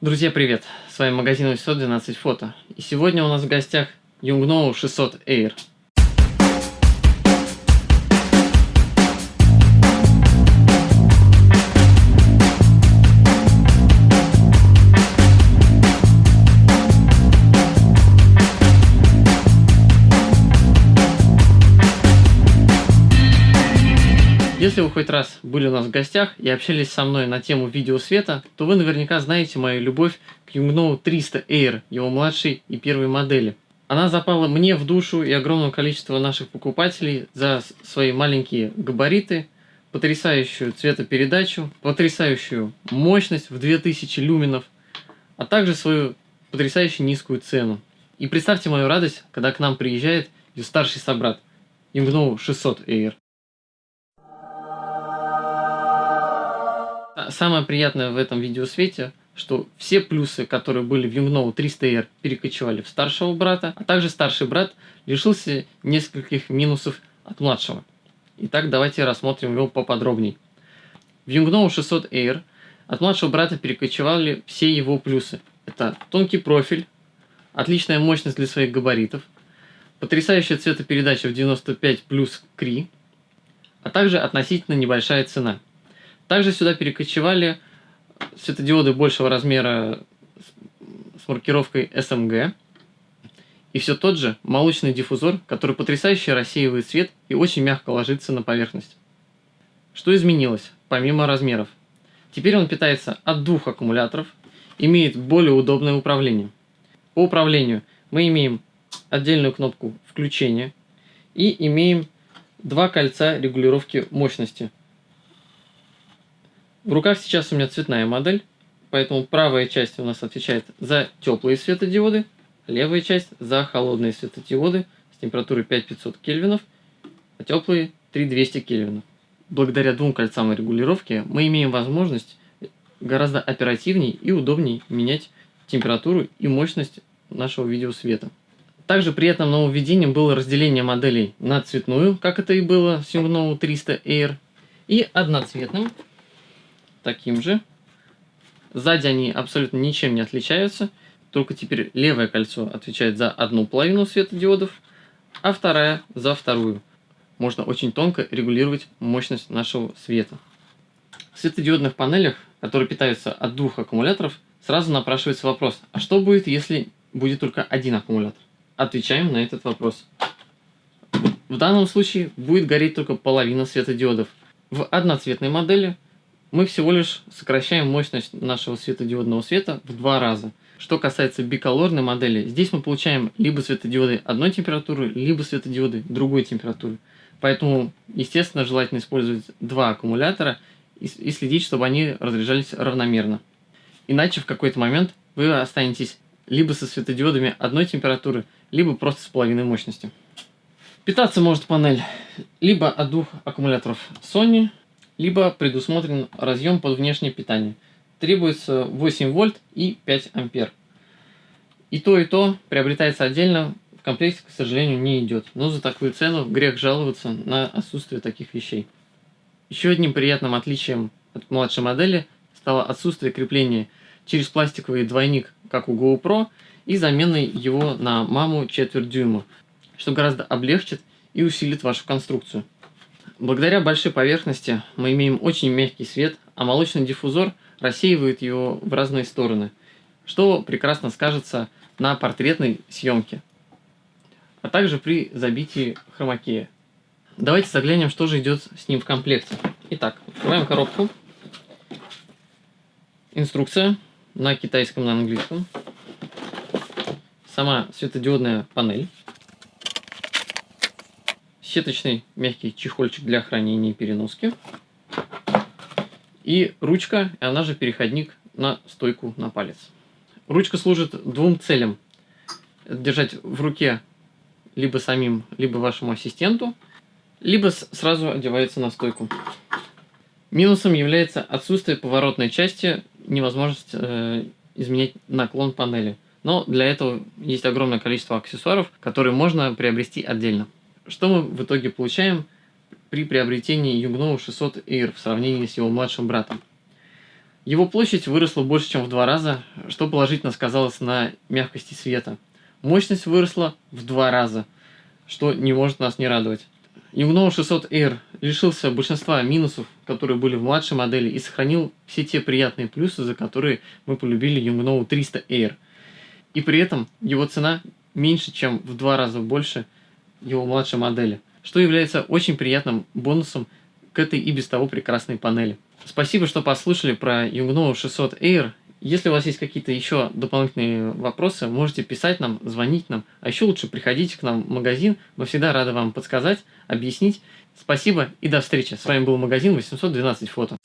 Друзья, привет! С вами магазин 812 фото. И сегодня у нас в гостях Yungno 600 Air. Если вы хоть раз были у нас в гостях и общались со мной на тему видеосвета, то вы наверняка знаете мою любовь к Yungno 300 Air, его младшей и первой модели. Она запала мне в душу и огромное количество наших покупателей за свои маленькие габариты, потрясающую цветопередачу, потрясающую мощность в 2000 люменов, а также свою потрясающе низкую цену. И представьте мою радость, когда к нам приезжает ее старший собрат, Yungno 600 Air. Самое приятное в этом видеосвете, что все плюсы, которые были в Yungno 300R, перекочевали в старшего брата, а также старший брат лишился нескольких минусов от младшего. Итак, давайте рассмотрим его поподробнее. В Yungno 600 Air от младшего брата перекочевали все его плюсы. Это тонкий профиль, отличная мощность для своих габаритов, потрясающая цветопередача в 95 плюс CRI, а также относительно небольшая цена – также сюда перекочевали светодиоды большего размера с маркировкой SMG. И все тот же молочный диффузор, который потрясающе рассеивает свет и очень мягко ложится на поверхность. Что изменилось, помимо размеров? Теперь он питается от двух аккумуляторов, имеет более удобное управление. По управлению мы имеем отдельную кнопку включения и имеем два кольца регулировки мощности – в руках сейчас у меня цветная модель, поэтому правая часть у нас отвечает за теплые светодиоды, левая часть за холодные светодиоды с температурой 5500 кельвинов, а теплые 3200 кельвинов. Благодаря двум кольцам регулировки мы имеем возможность гораздо оперативнее и удобнее менять температуру и мощность нашего видеосвета. Также приятным нововведением было разделение моделей на цветную, как это и было с Yungno 300 Air, и одноцветным, таким же. Сзади они абсолютно ничем не отличаются, только теперь левое кольцо отвечает за одну половину светодиодов, а вторая за вторую. Можно очень тонко регулировать мощность нашего света. В светодиодных панелях, которые питаются от двух аккумуляторов, сразу напрашивается вопрос, а что будет, если будет только один аккумулятор? Отвечаем на этот вопрос. В данном случае будет гореть только половина светодиодов. В одноцветной модели – мы всего лишь сокращаем мощность нашего светодиодного света в два раза. Что касается биколорной модели, здесь мы получаем либо светодиоды одной температуры, либо светодиоды другой температуры. Поэтому, естественно, желательно использовать два аккумулятора и, следить, чтобы они разряжались равномерно. Иначе в какой-то момент вы останетесь либо со светодиодами одной температуры, либо просто с половиной мощности. Питаться может панель либо от двух аккумуляторов Sony, либо предусмотрен разъем под внешнее питание. Требуется 8 вольт и 5 ампер. И то, и то приобретается отдельно, в комплекте, к сожалению, не идет. Но за такую цену грех жаловаться на отсутствие таких вещей. Еще одним приятным отличием от младшей модели стало отсутствие крепления через пластиковый двойник, как у GoPro, и заменой его на маму четверть дюйма, что гораздо облегчит и усилит вашу конструкцию. Благодаря большой поверхности мы имеем очень мягкий свет, а молочный диффузор рассеивает его в разные стороны, что прекрасно скажется на портретной съемке, а также при забитии хромакея. Давайте заглянем, что же идет с ним в комплекте. Итак, открываем коробку. Инструкция на китайском, на английском. Сама светодиодная панель сеточный мягкий чехольчик для хранения и переноски. И ручка, она же переходник на стойку на палец. Ручка служит двум целям. Держать в руке либо самим, либо вашему ассистенту, либо сразу одевается на стойку. Минусом является отсутствие поворотной части, невозможность э, изменять наклон панели. Но для этого есть огромное количество аксессуаров, которые можно приобрести отдельно. Что мы в итоге получаем при приобретении Yungno 600 Air в сравнении с его младшим братом? Его площадь выросла больше, чем в два раза, что положительно сказалось на мягкости света. Мощность выросла в два раза, что не может нас не радовать. Yungno 600 Air лишился большинства минусов, которые были в младшей модели, и сохранил все те приятные плюсы, за которые мы полюбили Yungno 300 Air. И при этом его цена меньше, чем в два раза больше его младшей модели, что является очень приятным бонусом к этой и без того прекрасной панели. Спасибо, что послушали про Yungno 600 Air. Если у вас есть какие-то еще дополнительные вопросы, можете писать нам, звонить нам, а еще лучше приходите к нам в магазин, мы всегда рады вам подсказать, объяснить. Спасибо и до встречи. С вами был магазин 812 фото.